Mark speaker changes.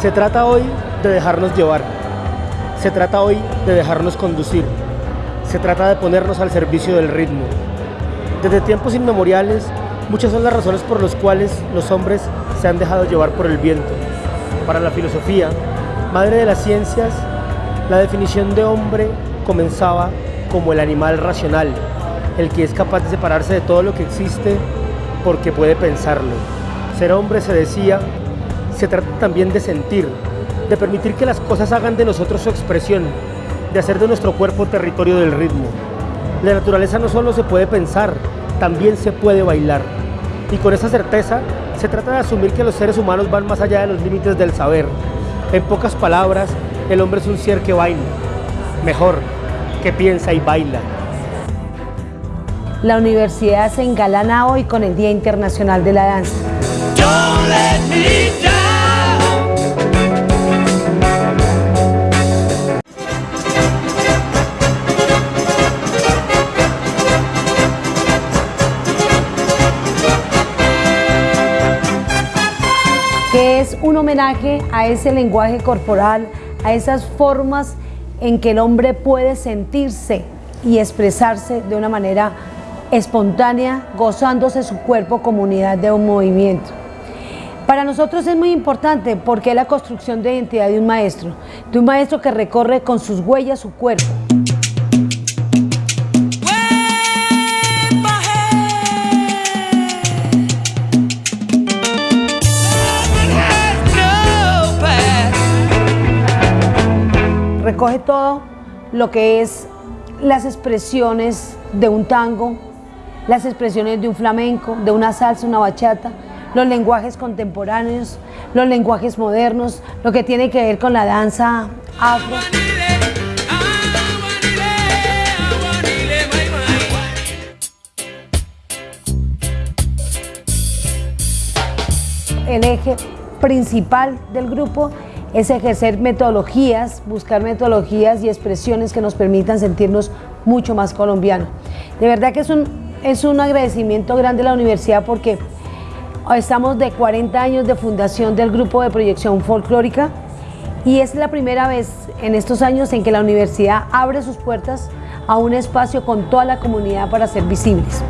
Speaker 1: Se trata hoy de dejarnos llevar. Se trata hoy de dejarnos conducir. Se trata de ponernos al servicio del ritmo. Desde tiempos inmemoriales, muchas son las razones por las cuales los hombres se han dejado llevar por el viento. Para la filosofía, madre de las ciencias, la definición de hombre comenzaba como el animal racional, el que es capaz de separarse de todo lo que existe porque puede pensarlo. Ser hombre, se decía, se trata también de sentir, de permitir que las cosas hagan de nosotros su expresión, de hacer de nuestro cuerpo territorio del ritmo. La naturaleza no solo se puede pensar, también se puede bailar. Y con esa certeza, se trata de asumir que los seres humanos van más allá de los límites del saber. En pocas palabras, el hombre es un ser que baila, mejor, que piensa y baila.
Speaker 2: La universidad se engalana hoy con el Día Internacional de la Danza. Que es un homenaje a ese lenguaje corporal, a esas formas en que el hombre puede sentirse y expresarse de una manera espontánea, gozándose su cuerpo como unidad de un movimiento. Para nosotros es muy importante porque es la construcción de identidad de un maestro, de un maestro que recorre con sus huellas su cuerpo. Recoge todo lo que es las expresiones de un tango, las expresiones de un flamenco, de una salsa, una bachata, los lenguajes contemporáneos, los lenguajes modernos, lo que tiene que ver con la danza afro. El eje principal del grupo es ejercer metodologías, buscar metodologías y expresiones que nos permitan sentirnos mucho más colombianos. De verdad que es un, es un agradecimiento grande a la universidad porque estamos de 40 años de fundación del grupo de proyección folclórica y es la primera vez en estos años en que la universidad abre sus puertas a un espacio con toda la comunidad para ser visibles.